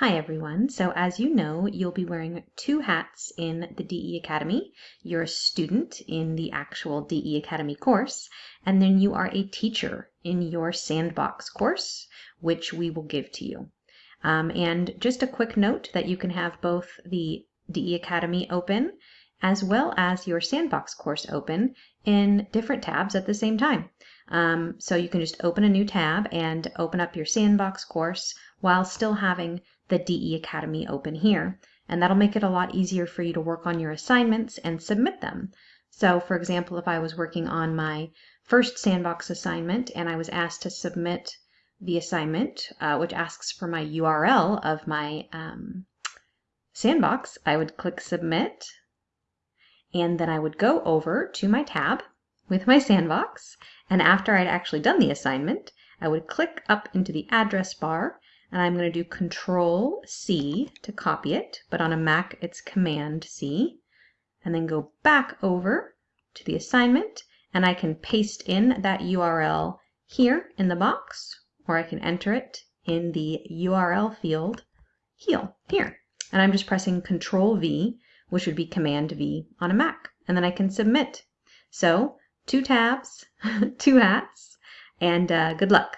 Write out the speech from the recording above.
Hi everyone. So as you know, you'll be wearing two hats in the DE Academy. You're a student in the actual DE Academy course, and then you are a teacher in your Sandbox course, which we will give to you. Um, and just a quick note that you can have both the DE Academy open as well as your Sandbox course open in different tabs at the same time. Um, so you can just open a new tab and open up your Sandbox course while still having the DE Academy open here. And that'll make it a lot easier for you to work on your assignments and submit them. So for example, if I was working on my first Sandbox assignment and I was asked to submit the assignment, uh, which asks for my URL of my um, Sandbox, I would click Submit, and then I would go over to my tab with my Sandbox, and after I'd actually done the assignment, I would click up into the address bar and I'm going to do Control C to copy it, but on a Mac it's Command C, and then go back over to the assignment, and I can paste in that URL here in the box, or I can enter it in the URL field here. And I'm just pressing Control V, which would be Command V on a Mac, and then I can submit. So two tabs, two hats, and uh, good luck.